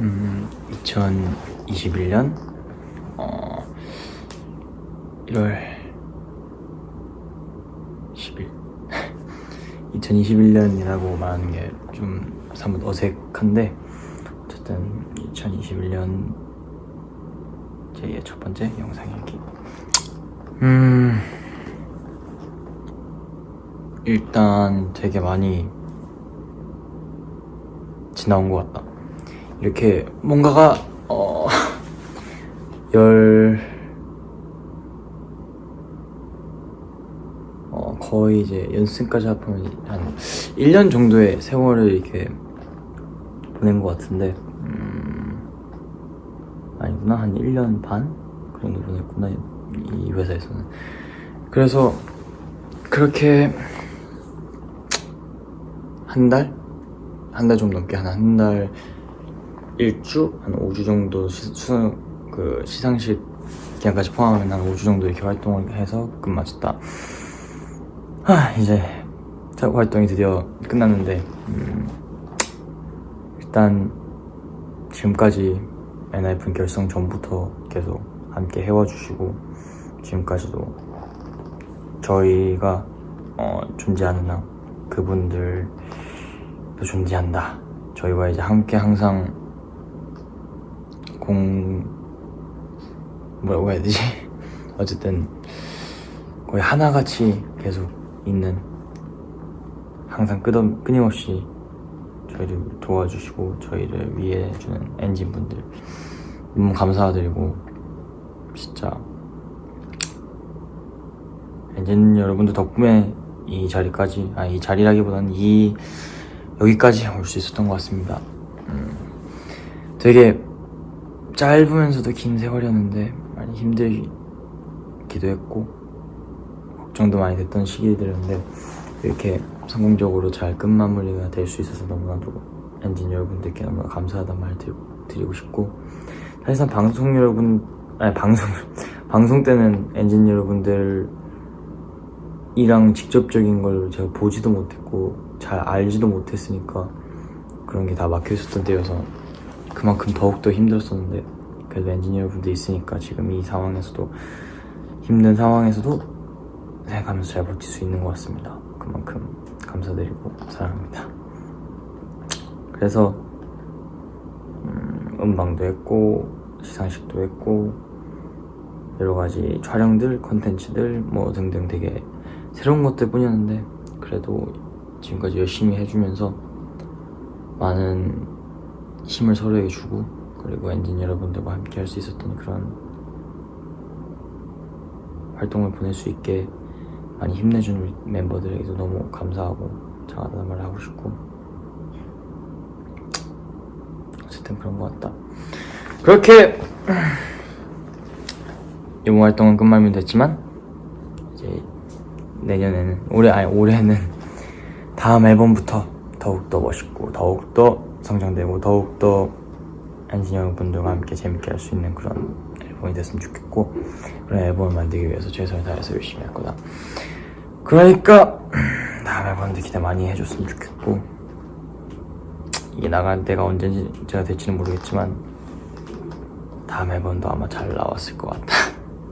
음, 2021년 어, 1월 10일. 2021년이라고 말하는 게 좀 사뭇 어색한데 어쨌든 2021년 제 첫 번째 영상 일기. 음 일단 되게 많이 지나온 것 같다 이렇게 뭔가가 어... 열... 어, 거의 이제 연습생까지 합하면 한 1년 정도의 세월을 이렇게 보낸 것 같은데 음... 아니구나 한 1년 반? 그 정도 보냈구나 이 회사에서는 그래서 그렇게 한 달? 한 달 좀 넘게 한 한 달 일주? 한 5주 정도 시, 수, 그 시상식 기간까지 포함하면 한 5주 정도 이렇게 활동을 해서 끝마쳤다 하 이제 작 활동이 드디어 끝났는데 음, 일단 지금까지 엔하이픈 결성 전부터 계속 함께 해와주시고 지금까지도 저희가 어, 존재하는 한 그분들도 존재한다 저희와 이제 함께 항상 공 뭐라고 해야 되지? 어쨌든 거의 하나같이 계속 있는 항상 끄덕, 끊임없이 저희를 도와주시고 저희를 위해주는 엔진분들 너무 감사드리고 진짜 엔진 여러분들 덕분에 이 자리까지 아 이 자리라기보다는 이 여기까지 올 수 있었던 것 같습니다 음, 되게 짧으면서도 긴 세월이었는데 많이 힘들기도 했고 걱정도 많이 됐던 시기들이었는데 이렇게 성공적으로 잘 끝마무리가 될 수 있어서 너무나도 엔진 여러분들께 너무나 감사하다는 말 드리고 싶고 사실상 방송 여러분 아니 방송 방송 때는 엔진 여러분들이랑 직접적인 걸 제가 보지도 못했고 잘 알지도 못했으니까 그런 게 다 막혀 있었던 때여서 그만큼 더욱더 힘들었었는데 그래도 엔지니어 분들 있으니까 지금 이 상황에서도 힘든 상황에서도 생각하면서 잘 버틸 수 있는 것 같습니다. 그만큼 감사드리고 사랑합니다. 그래서 음, 음방도 했고 시상식도 했고 여러 가지 촬영들, 컨텐츠들 뭐 등등 되게 새로운 것들 뿐이었는데 그래도 지금까지 열심히 해주면서 많은 힘을 서로에게 주고 그리고 엔진 여러분들과 함께 할 수 있었던 그런 활동을 보낼 수 있게 많이 힘내준 멤버들에게도 너무 감사하고 장하다는 말을 하고 싶고 어쨌든 그런 것 같다. 그렇게 이번 활동은 끝말면 됐지만 이제 내년에는 올해 아니 올해는 다음 앨범부터 더욱더 멋있고 더욱더 성장되고 더욱더 엔지니어 분들과 함께 재밌게 할 수 있는 그런 앨범이 됐으면 좋겠고 그런 앨범을 만들기 위해서 최선을 다해서 열심히 할 거다. 그러니까 다음 앨범도 기대 많이 해줬으면 좋겠고 이게 나갈 때가 언제인지 제가 될지는 모르겠지만 다음 앨범도 아마 잘 나왔을 것 같다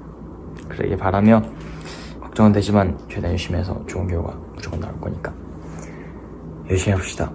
그러길 바라며 걱정은 되지만 최대한 열심히 해서 좋은 결과 무조건 나올 거니까 열심히 해봅시다